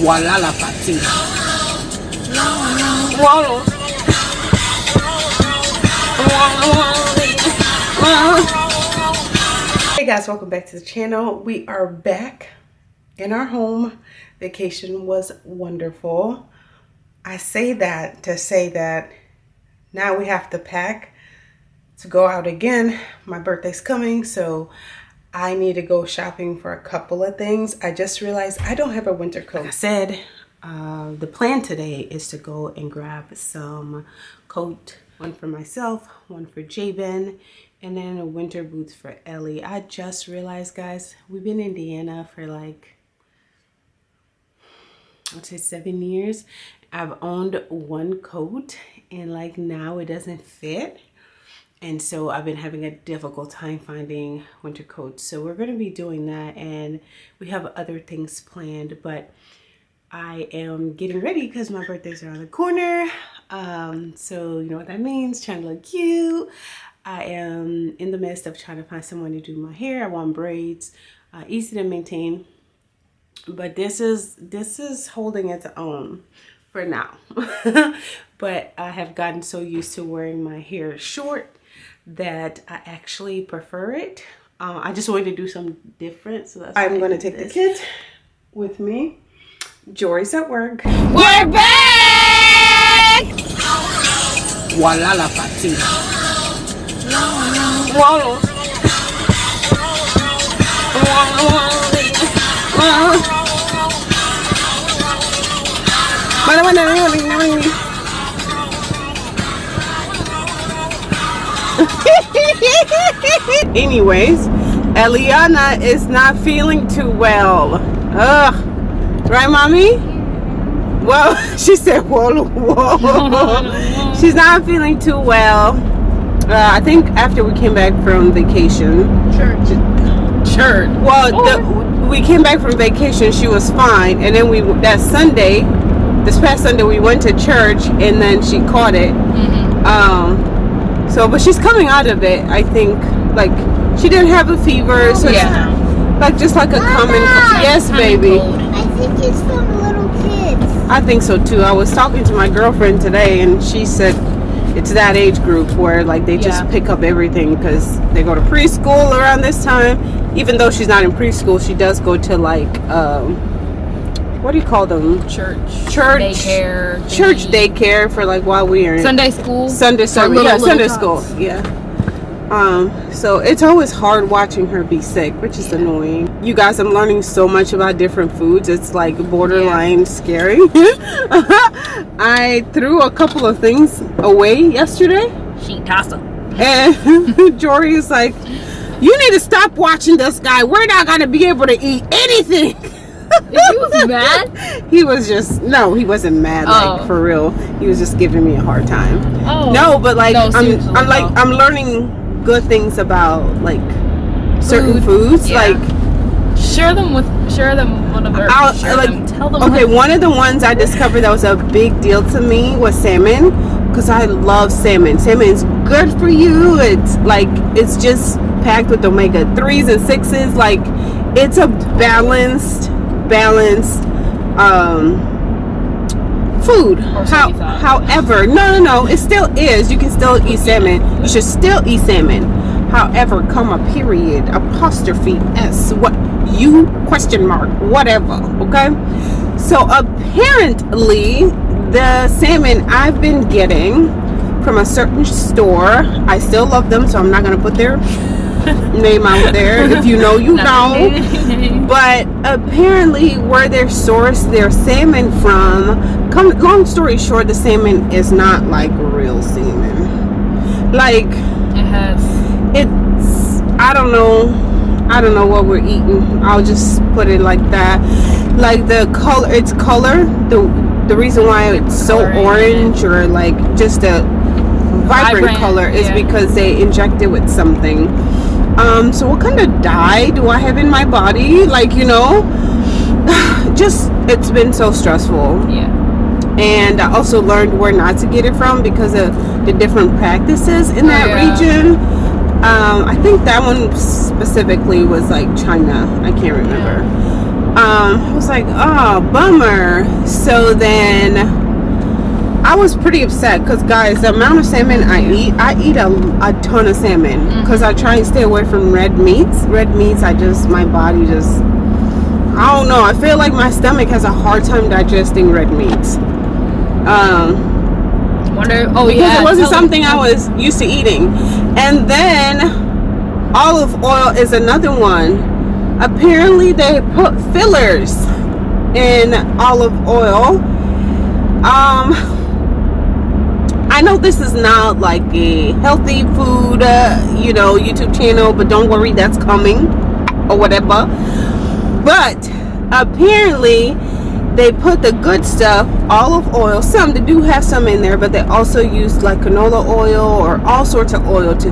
La patina. Hey guys, welcome back to the channel. We are back in our home. Vacation was wonderful. I say that to say that now we have to pack to go out again. My birthday's coming, so I need to go shopping for a couple of things. I just realized I don't have a winter coat. Like I said, uh, the plan today is to go and grab some coat, one for myself, one for Jabin, and then a winter boots for Ellie. I just realized, guys, we've been in Indiana for like, I'd say seven years. I've owned one coat and like now it doesn't fit. And so I've been having a difficult time finding winter coats. So we're going to be doing that and we have other things planned, but I am getting ready because my birthday's are around the corner. Um, so you know what that means, trying to look cute. I am in the midst of trying to find someone to do my hair. I want braids, uh, easy to maintain. But this is this is holding its own for now. but I have gotten so used to wearing my hair short that I actually prefer it. Uh, I just wanted to do something different. So that's I'm going to take this. the kids with me. Jory's at work. We're back! Voila la patina. Anyways, Eliana is not feeling too well. Ugh. Right, mommy? Well, she said, whoa, whoa. She's not feeling too well. Uh, I think after we came back from vacation. Church. Church. Well, the, we came back from vacation. She was fine, and then we that Sunday, this past Sunday, we went to church, and then she caught it. Mm-hmm. Um. So, but she's coming out of it. I think. Like she didn't have a fever. So yeah. Like just like a Mama, common. Yes, baby. I think it's from little kids. I think so too. I was talking to my girlfriend today, and she said it's that age group where like they just yeah. pick up everything because they go to preschool around this time even though she's not in preschool she does go to like um, what do you call them church. Church. Daycare church daycare for like while we are in sunday school? Sunday service yeah sunday school yeah. Um so it's always hard watching her be sick which is yeah. annoying. You guys i'm learning so much about different foods it's like borderline yeah. scary. I threw a couple of things away yesterday. She tossed them and jory is like you need to stop watching this guy. We're not gonna be able to eat anything he was mad? He was just no he wasn't mad oh. like for real. He was just giving me a hard time. Oh. No but like no, i'm i'm like i'm learning good things about like certain Food. foods yeah. like share them with share them one of their share like them, tell them okay one of the ones i discovered that was a big deal to me was salmon because i love salmon. Salmon is good for you. It's like it's just packed with omega 3s and 6s like it's a balanced balanced um food. How, however, no, no, no, it still is. You can still eat salmon. You should still eat salmon. However, comma, period, apostrophe s, what you question mark, whatever. Okay. So apparently, the salmon I've been getting from a certain store, I still love them, so I'm not gonna put their name out there. If you know, you know. But apparently, where they're sourced their salmon from, come long story short, the salmon is not like real salmon. Like it has. It's I don't know. I don't know what we're eating. I'll just put it like that. Like the color, its color, the the reason why it's so orange or like just a vibrant, vibrant color is yeah. because they inject it with something um so what kind of dye do i have in my body like you know just it's been so stressful yeah and i also learned where not to get it from because of the different practices in that yeah. region um i think that one specifically was like china i can't remember yeah. um, I was like, oh, bummer. So then I was pretty upset because, guys, the amount of salmon I eat, I eat a, a ton of salmon because I try and stay away from red meats. Red meats, I just, my body just, I don't know. I feel like my stomach has a hard time digesting red meats. Um, Wonder. Oh because yeah. it wasn't something. I was used to eating. And then olive oil is another one. Apparently they put fillers in olive oil. Um I know this is not like a healthy food, uh, you know, YouTube channel, but don't worry, that's coming or whatever. But apparently, they put the good stuff, olive oil. Some they do have some in there, but they also use like canola oil or all sorts of oil to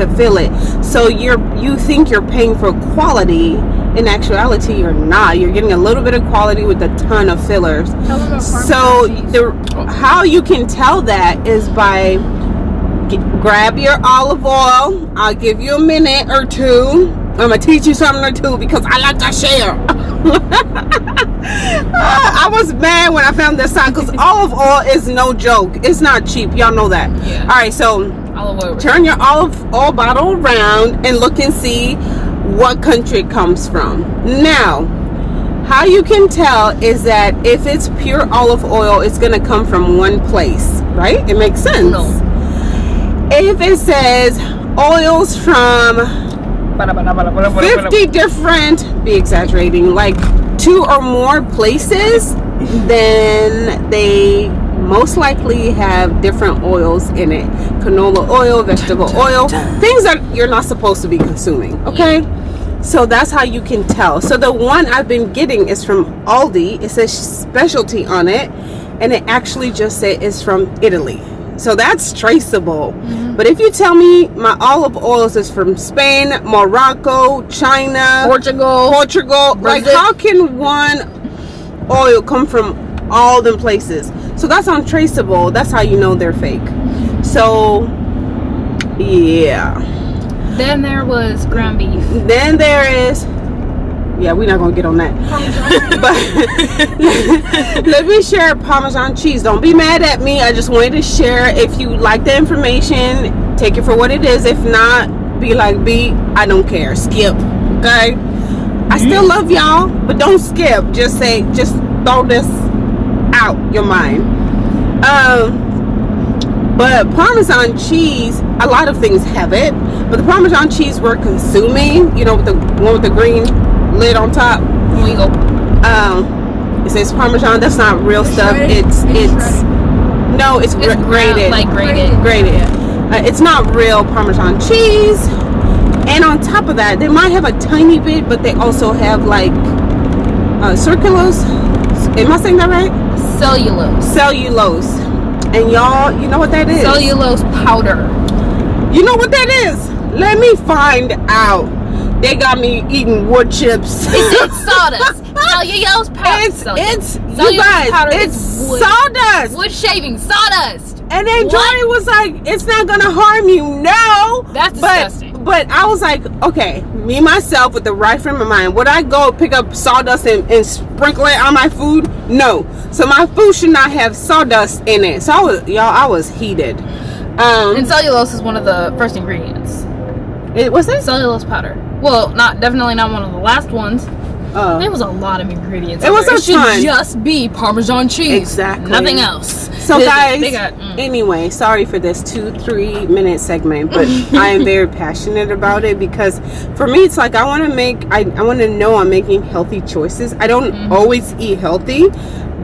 to fill it. So you're you think you're paying for quality. In actuality, you're not. You're getting a little bit of quality with a ton of fillers. Tell them about So the how you can tell that is by g- grab your olive oil. I'll give you a minute or two. I'm gonna teach you something or two because I like to share. I was mad when I found this out because olive oil is no joke. It's not cheap. Y'all know that. Yeah. All right, so. Turn your olive oil bottle around and look and see what country it comes from. Now, how you can tell is that if it's pure olive oil, it's going to come from one place, right? It makes sense. No. If it says oils from 50 different, be exaggerating, like two or more places, then they most likely have different oils in it canola oil, vegetable oil, things that you're not supposed to be consuming. Okay. So that's how you can tell. So the one I've been getting is from Aldi. It says specialty on it, and it actually just said it's from Italy. So that's traceable. But if you tell me my olive oils is from Spain, Morocco, China, Portugal. Portugal, like how can one oil come from all them places? So that's untraceable. That's how you know they're fake. So yeah. Then there was ground beef. Then there is yeah, we're not gonna get on that. but let me share Parmesan cheese. Don't be mad at me. I just wanted to share. If you like the information, take it for what it is. If not, be like B. I don't care. Skip. Okay. I still love y'all, but don't skip. Just say, just throw this out your mind. Um. But Parmesan cheese, a lot of things have it. But the Parmesan cheese we're consuming, you know, with the one with the green lid on top, When we go. um, it says Parmesan. That's not real stuff. shredded? It's It's it's no, it's, It's grated, like grated. grated. Uh, it's not real Parmesan cheese. And on top of that, they might have a tiny bit, but they also have like uh, circulose. Am I saying that right? Cellulose. Cellulose. And y'all, you know what that is? Cellulose powder. You know what that is? Let me find out. They got me eating wood chips. It's, it's sawdust. Cellulose powder. it's Cellulose. it's you guys. powder It's wood. sawdust. Wood shaving sawdust. And then What? Johnny was like, "It's not gonna harm you." No, That's disgusting. But I was like, okay, me myself with the right frame of mind. Would I go pick up sawdust and, and sprinkle it on my food? No. So my food should not have sawdust in it. So I was, y'all, I was heated. Um, And cellulose is one of the first ingredients. it was it? Cellulose powder. Well, not definitely not one of the last ones. Uh, There was a lot of ingredients. It was there. a it should ton. just be Parmesan cheese. Exactly. Nothing else. So They- guys, got mm. anyway, sorry for this two, three minute segment, but I am very passionate about it because for me, it's like I want to make, I, I want to know I'm making healthy choices. I don't Mm-hmm. always eat healthy,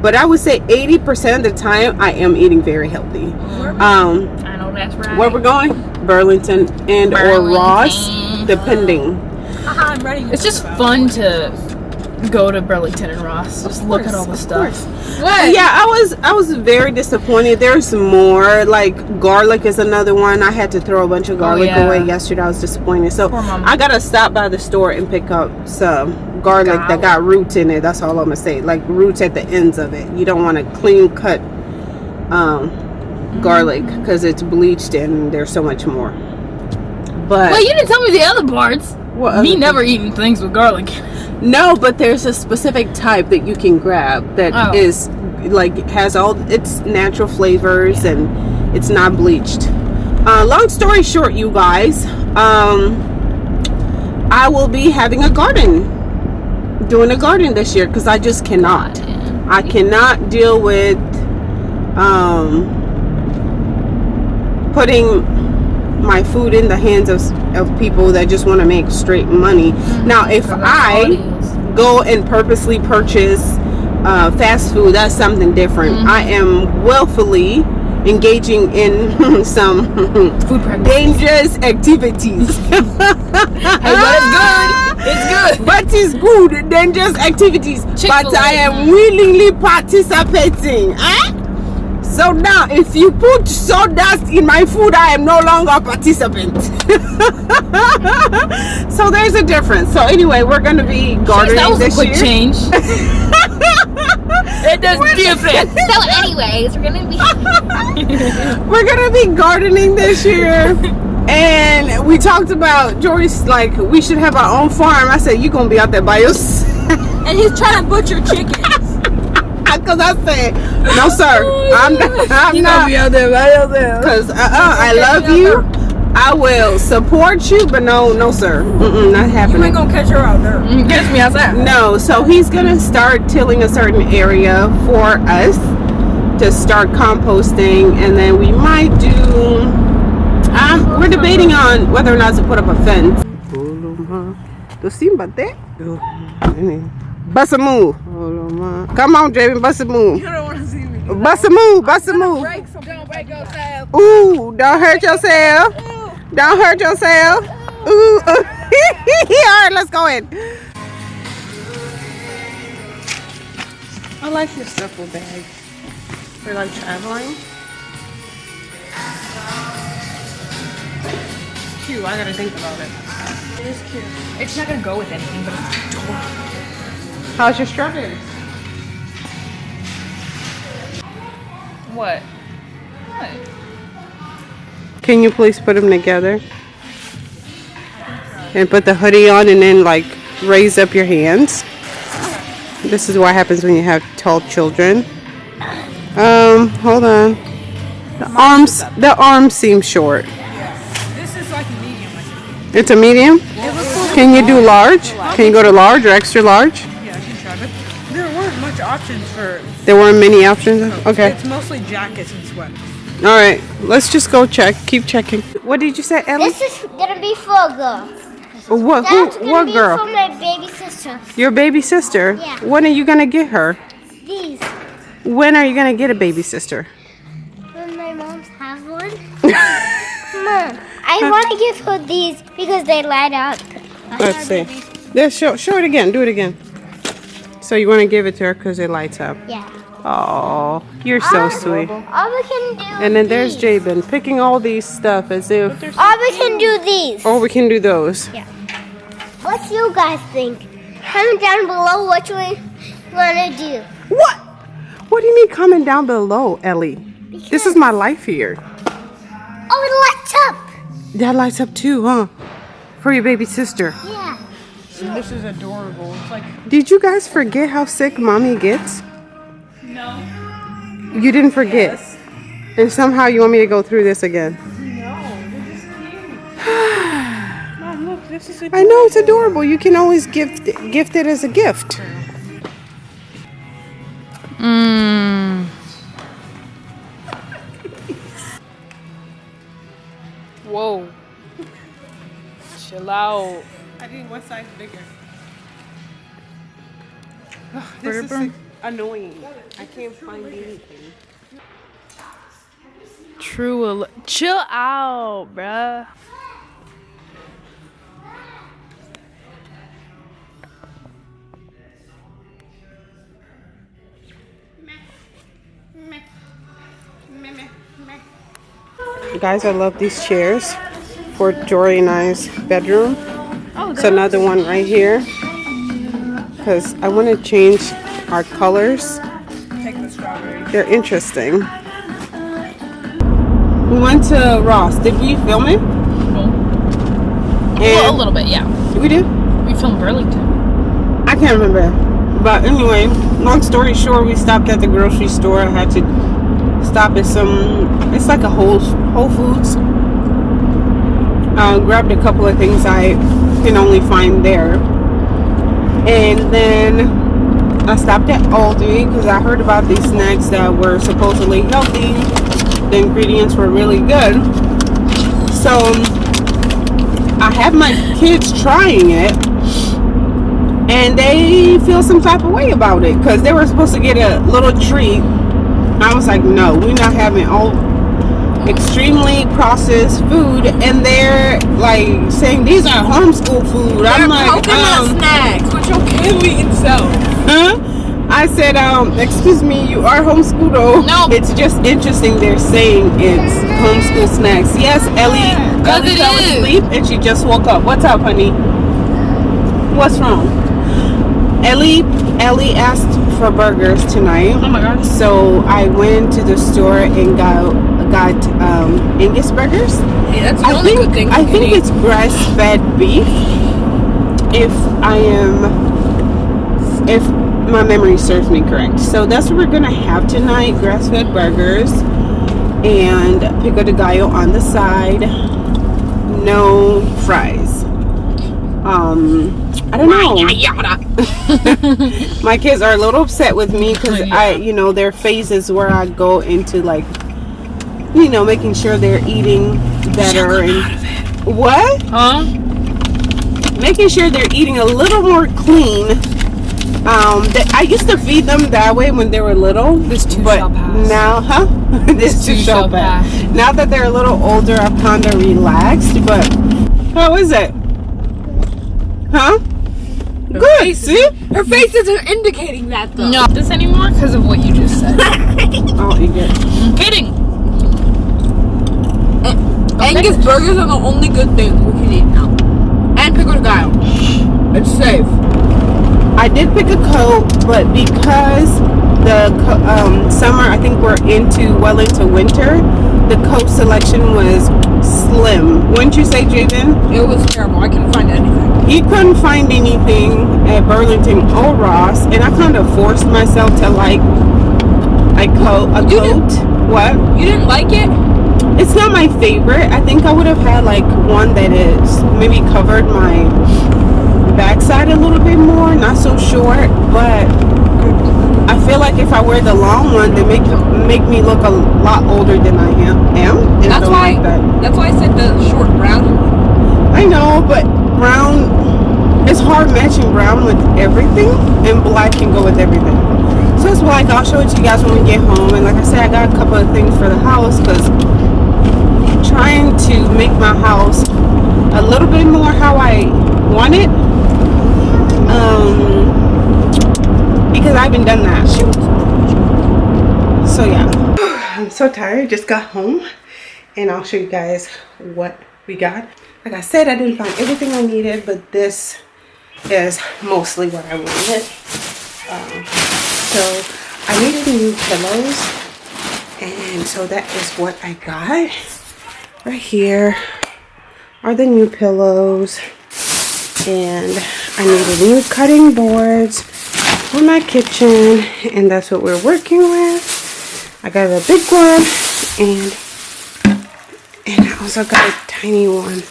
but I would say 80% of the time I am eating very healthy. Um, I know that's right. where we're going? Burlington and or Ross, Burlington. depending. I'm ready. It's just fun to go to Burlington and Ross. Just look at all the stuff. course. What? yeah i was i was very disappointed there's more like garlic is another one i had to throw a bunch of garlic Oh, yeah. away yesterday i was disappointed so i gotta stop by the store and pick up some garlic that got roots in it that's all i'm gonna say like roots at the ends of it you don't want to clean cut um garlic because it's bleached and there's so much more but Well, you didn't tell me the other parts. What Me never eating things with garlic. No, but there's a specific type that you can grab that Oh. is like has all its natural flavors and it's not bleached. Uh, long story short, you guys, um, I will be having a garden, doing a garden this year because I just cannot. I cannot deal with um, putting my food in the hands of, of people that just want to make straight money. Now, if I go and purposely purchase uh, fast food, that's something different. I am willfully engaging in some Food dangerous activities. Hey, but it's good. It's good. but it's good dangerous activities but i am willingly participating eh? So now if you put sawdust in my food i am no longer a participant so there's a difference so anyway we're going to be gardening that was a this quick year change. it does different. So, anyways, we're gonna be. we're gonna be gardening this year and we talked about Joyce like we should have our own farm I said you're gonna be out there by yourself And he's trying to butcher chickens. Because I said, no, sir, I'm not. I'm You not. gonna be out there by yourself. Because uh, uh, I love you. I will support you, but no, no, sir. Mm-mm, not happening. gonna catch her out there. Catch me outside. No, so he's gonna start tilling a certain area for us to start composting, and then we might do. Um, we're debating on whether or not to put up a fence. Tu sim bater? Bust a move. Come on, Javen, bust a move. You don't want to see me. Bust a move, bust a move. Break some. Don't break yourself. Ooh, don't hurt yourself. Don't hurt yourself. Ooh. All right, let's go in. I like your duffel bag for like traveling. Cute. I gotta think about it. It is cute. It's not gonna go with anything, but it's adorable. How's your strawberries? What? What? Can you please put them together? And put the hoodie on and then like raise up your hands. This is what happens when you have tall children. Um, hold on. The arms the arms seem short. This is like a medium. It's a medium? Can you do large? Can you go to large or extra large? Much options for. There weren't many options. Okay. It's mostly jackets and sweaters. All right. Let's just go check. Keep checking. What did you say, Ellie? This is gonna be for a girl. What That's who, gonna what be girl? for my baby sister. Your baby sister? Yeah. When are you gonna get her? These. When are you gonna get a baby sister? When my mom's have one. Mom, I want to give her these because they light up. Let's see. Yeah, show, show it again. Do it again. So you want to give it to her because it lights up. Yeah. Oh, you're so All- sweet. All we can do. And then there's these. Jabin picking all these stuff as if, All we can do these. oh, we can do those. Yeah. What do you guys think? Comment down below what you want to do. What? What do you mean comment down below, Ellie? Because This is my life here. Oh, it lights up. That lights up too, huh? For your baby sister. Yeah. This is adorable. It's like Did you guys forget how sick mommy gets? No. You didn't forget. And somehow you want me to go through this again. Mom, look, this is I know it's adorable. You can always gift gift it as a gift. Mmm. Whoa. Chill out. I need one size bigger. This is Burger. annoying. I can't find anything. True. al- Chill out, bruh. Guys, I love these chairs for Jory and I's bedroom. It's another one right here. Because I want to change our colors. the. They're interesting. We went to Ross. Did we film it? Well, a little bit, yeah. We did. We filmed Burlington. I can't remember. But anyway, long story short, we stopped at the grocery store. I had to stop at some. It's like a Whole Whole Foods. Uh, grabbed a couple of things I can only find there, and then I stopped at Aldi because I heard about these snacks that were supposedly healthy. The ingredients were really good. So I have my kids trying it and they feel some type of way about it because they were supposed to get a little treat. I was like, no, we're not having all extremely processed food, and they're like saying these are homeschool food. I'm like, um, snacks, which your kid will eat himself. huh? I said, um, excuse me, you are homeschooled. though. No. it's just interesting. They're saying it's homeschool snacks. Yes, Ellie, Ellie fell asleep and she just woke up. What's up, honey? What's wrong? Ellie, Ellie asked for burgers tonight. Oh my god. So I went to the store and got got um, Angus burgers. Hey, that's the I only think good thing I think eat. it's grass fed beef. If I am, if my memory serves me correct, so that's what we're gonna have tonight: grass fed burgers and pico de gallo on the side. No fries. Um, I don't know. my kids are a little upset with me because I, you know, there are phases where I go into like, you know, making sure they're eating better and what? Huh? Making sure they're eating a little more clean. Um, that I used to feed them that way when they were little. This too but shall pass. now, huh? this too too shall shall pass. pass. Now that they're a little older, I've kind of relaxed. But how is it? Huh? Good. See? Her face isn't indicating that though. No, this anymore because of what you just said. I'll eat it. I'm kidding. Angus burgers are the only good things we can eat now. And pico de gallo. It's safe. I did pick a coat, but because the um, summer, I think we're into well into winter, the coat selection was slim. Wouldn't you say, Jaden? It was terrible. I couldn't find anything. He couldn't find anything at Burlington or Ross, and I kind of forced myself to like a coat. A You coat. What? You didn't like it? It's not my favorite. I think I would have had like one that is maybe covered my backside a little bit more, not so short, but I feel like if I wear the long one, they make make me look a lot older than I am. am and That's why. like that. That's why I said the short brown. I know, but brown, it's hard matching brown with everything, and black can go with everything. So it's like I'll show it to you guys when we get home. And like I said, I got a couple of things for the house because trying to make my house a little bit more how I want it. Um, because I haven't done that. So yeah, I'm so tired. Just got home, and I'll show you guys what we got. Like I said, I didn't find everything I needed, but this is mostly what I wanted. Um, so I needed new pillows, and so that is what I got. Right here are the new pillows, and I needed new cutting boards for my kitchen, and that's what we're working with. I got a big one, and and I also got a tiny one,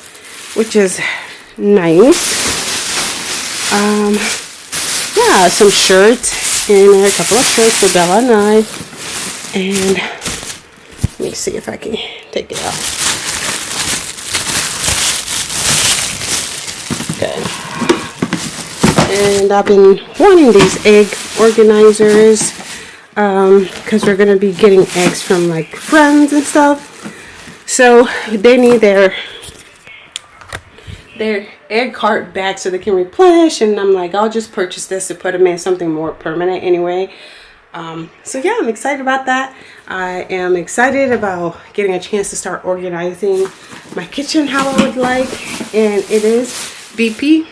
which is nice. Um, yeah, some shirts and a couple of shirts for Bella and I. And let me see if I can take it out. Okay. And I've been wanting these egg organizers because we're going to be getting eggs from like friends and stuff. So they need their their egg cart back so they can replenish and I'm like I'll just purchase this to put them in something more permanent anyway um, so yeah I'm excited about that I am excited about getting a chance to start organizing my kitchen how I would like and it is BP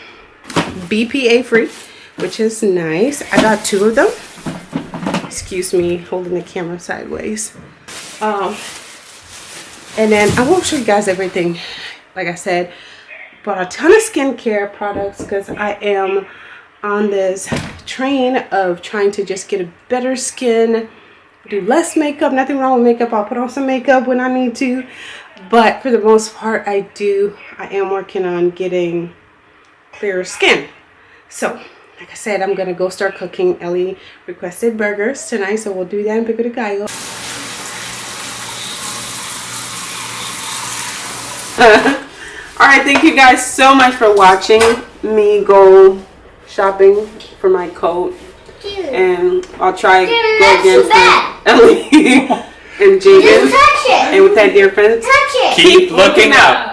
BPA free which is nice I got two of them excuse me holding the camera sideways um, and then I won't show you guys everything like I said bought a ton of skincare products because I am on this train of trying to just get a better skin, do less makeup. Nothing wrong with makeup. I'll put on some makeup when I need to. But for the most part, I do. I am working on getting clearer skin. So, like I said, I'm gonna go start cooking. Ellie requested burgers tonight, so we'll do that in Pico de Gallo. All right, thank you guys so much for watching me go shopping for my coat, and I'll try Dude, go that's against. Ellie and You Jaden, touch and with that, dear friends, Touch it. Keep looking up.